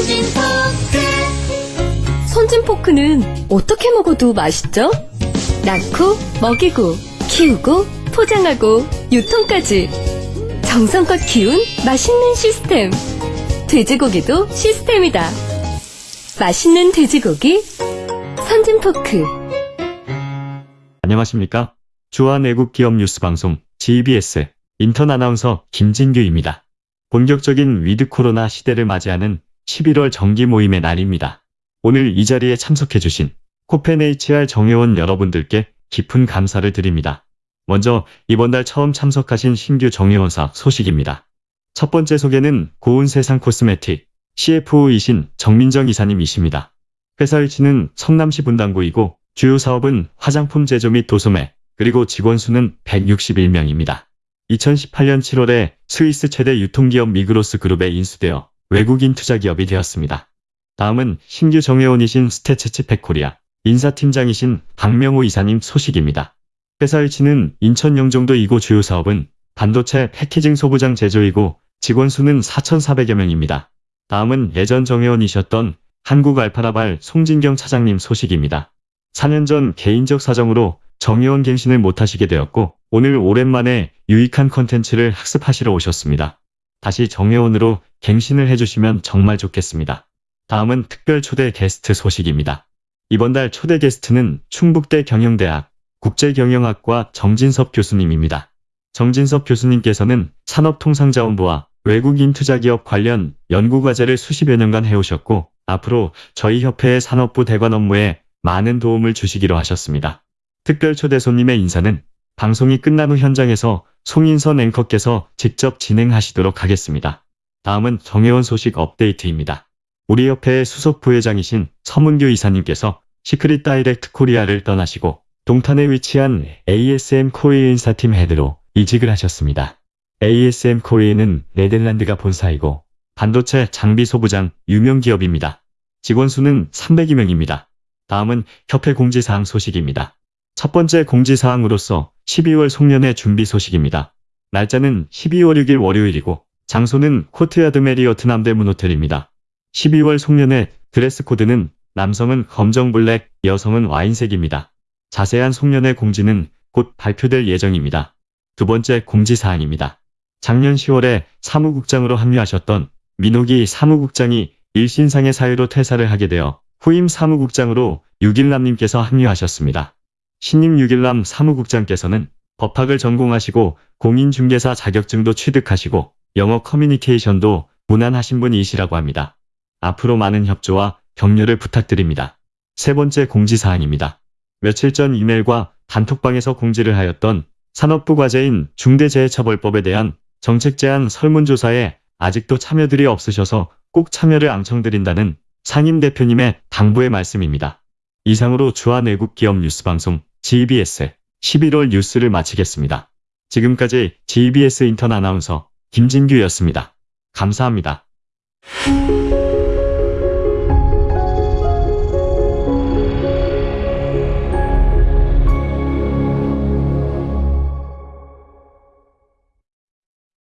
선진포크 선진 포크는 어떻게 먹어도 맛있죠? 낳고, 먹이고, 키우고, 포장하고, 유통까지. 정성껏 키운 맛있는 시스템. 돼지고기도 시스템이다. 맛있는 돼지고기, 선진 포크. 안녕하십니까? 주한 외국 기업 뉴스 방송 GBS 인턴 아나운서 김진규입니다. 본격적인 with 코로나 시대를 맞이하는 11월 정기 모임의 날입니다. 오늘 이 자리에 참석해주신 코펜 HR 정회원 여러분들께 깊은 감사를 드립니다. 먼저 이번 달 처음 참석하신 신규 정회원사 소식입니다. 첫 번째 소개는 고운 세상 코스메틱 CFO이신 정민정 이사님이십니다. 회사 위치는 성남시 분당구이고 주요 사업은 화장품 제조 및 도소매, 그리고 직원 수는 161명입니다. 2018년 7월에 스위스 최대 유통기업 미그로스 그룹에 인수되어 외국인 투자 기업이 되었습니다. 다음은 신규 정회원이신 스태츠칩팩 코리아 인사팀장이신 박명호 이사님 소식입니다. 회사 위치는 인천 영종도 이고 주요 사업은 반도체 패키징 소부장 제조이고 직원 수는 4,400여 명입니다. 다음은 예전 정회원이셨던 한국 알파라발 송진경 차장님 소식입니다. 4년 전 개인적 사정으로 정회원 갱신을 못하시게 되었고 오늘 오랜만에 유익한 컨텐츠를 학습하시러 오셨습니다. 다시 정의원으로 갱신을 해주시면 정말 좋겠습니다. 다음은 특별 초대 게스트 소식입니다. 이번 달 초대 게스트는 충북대 경영대학 국제경영학과 정진섭 교수님입니다. 정진섭 교수님께서는 산업통상자원부와 외국인 투자기업 관련 연구과제를 수십여 년간 해오셨고 앞으로 저희 협회의 산업부 대관 업무에 많은 도움을 주시기로 하셨습니다. 특별 초대 손님의 인사는 방송이 끝난 후 현장에서 송인선 앵커께서 직접 진행하시도록 하겠습니다. 다음은 정회원 소식 업데이트입니다. 우리 협회의 수석 부회장이신 서문규 이사님께서 시크릿 다이렉트 코리아를 떠나시고 동탄에 위치한 ASM 코리아 인사팀 head로 이직을 하셨습니다. ASM 코리아는 네덜란드가 본사이고 반도체 장비 소부장 유명 기업입니다. 직원 수는 300여 명입니다. 다음은 협회 공지사항 소식입니다. 첫 번째 공지사항으로서 12월 송년회 준비 소식입니다. 날짜는 12월 6일 월요일이고 장소는 코트야드 메리어트 남대문 호텔입니다. 12월 송년회 드레스 코드는 남성은 검정 블랙, 여성은 와인색입니다. 자세한 송년회 공지는 곧 발표될 예정입니다. 두 번째 공지사항입니다. 작년 10월에 사무국장으로 합류하셨던 민호기 사무국장이 일신상의 사유로 퇴사를 하게 되어 후임 사무국장으로 유길남님께서 합류하셨습니다. 신임 유길남 사무국장께서는 법학을 전공하시고 공인중개사 자격증도 취득하시고 영어 커뮤니케이션도 무난하신 분이시라고 합니다. 앞으로 많은 협조와 격려를 부탁드립니다. 세 번째 공지사항입니다. 며칠 전 이메일과 단톡방에서 공지를 하였던 산업부 과제인 중대재해처벌법에 대한 정책 제안 설문조사에 아직도 참여들이 없으셔서 꼭 참여를 앙청드린다는 상임 대표님의 당부의 말씀입니다. 이상으로 주한 외국 기업 뉴스 방송 GBS 11월 뉴스를 마치겠습니다. 지금까지 GBS 인턴 아나운서 김진규였습니다. 감사합니다.